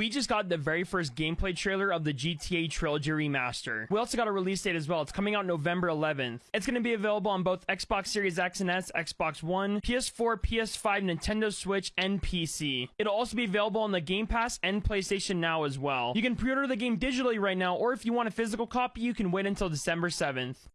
We just got the very first gameplay trailer of the GTA Trilogy Remaster. We also got a release date as well. It's coming out November 11th. It's going to be available on both Xbox Series X and S, Xbox One, PS4, PS5, Nintendo Switch, and PC. It'll also be available on the Game Pass and PlayStation Now as well. You can pre-order the game digitally right now, or if you want a physical copy, you can wait until December 7th.